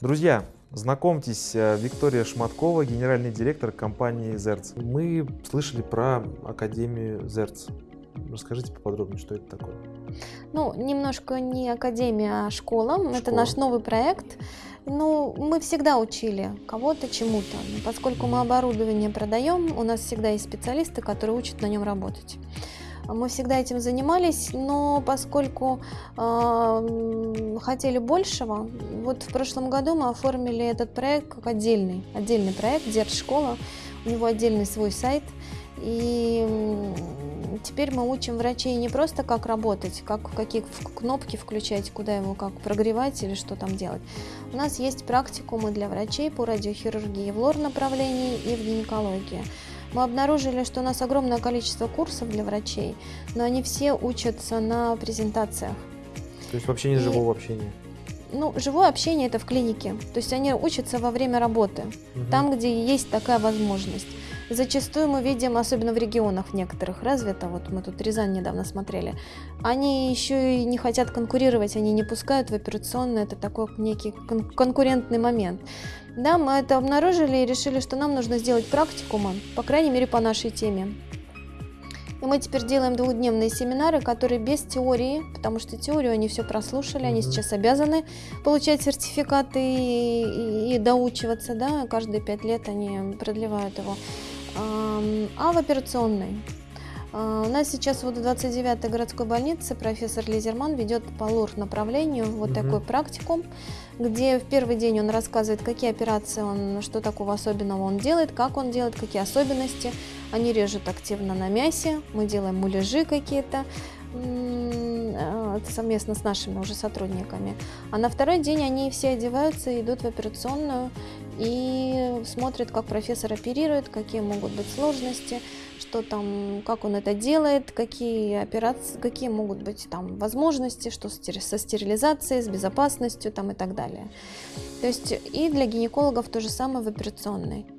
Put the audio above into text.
Друзья, знакомьтесь, э, Виктория Шматкова, генеральный директор компании «Зерц». Мы слышали про Академию «Зерц». Расскажите поподробнее, что это такое. Ну, немножко не академия, а школа. школа. Это наш новый проект. Ну, мы всегда учили кого-то чему-то. Поскольку мы оборудование продаем, у нас всегда есть специалисты, которые учат на нем работать. Мы всегда этим занимались, но поскольку э, хотели большего, вот в прошлом году мы оформили этот проект как отдельный, отдельный проект Держшкола. У него отдельный свой сайт. И теперь мы учим врачей не просто как работать, как какие кнопки включать, куда его как прогревать или что там делать. У нас есть практикумы для врачей по радиохирургии в лор направлении и в гинекологии. Мы обнаружили, что у нас огромное количество курсов для врачей, но они все учатся на презентациях. То есть вообще не и... живого общения? Ну, живое общение это в клинике. То есть они учатся во время работы, угу. там, где есть такая возможность. Зачастую мы видим, особенно в регионах некоторых развито, вот мы тут Рязань недавно смотрели, они еще и не хотят конкурировать, они не пускают в операционную, это такой некий кон конкурентный момент. Да, мы это обнаружили и решили, что нам нужно сделать практикумы, по крайней мере по нашей теме. И мы теперь делаем двухдневные семинары, которые без теории, потому что теорию они все прослушали, они сейчас обязаны получать сертификаты и, и, и доучиваться, да, каждые пять лет они продлевают его а в операционной. А, у нас сейчас вот в 29-й городской больнице профессор Лизерман ведет по ЛОР направлению вот угу. такой практикум, где в первый день он рассказывает, какие операции он, что такого особенного он делает, как он делает, какие особенности. Они режут активно на мясе, мы делаем муляжи какие-то, совместно с нашими уже сотрудниками. А на второй день они все одеваются идут в операционную и смотрят, как профессор оперирует, какие могут быть сложности, что там, как он это делает, какие операции, какие могут быть там возможности, что со стерилизацией, с безопасностью там и так далее. То есть и для гинекологов то же самое в операционной.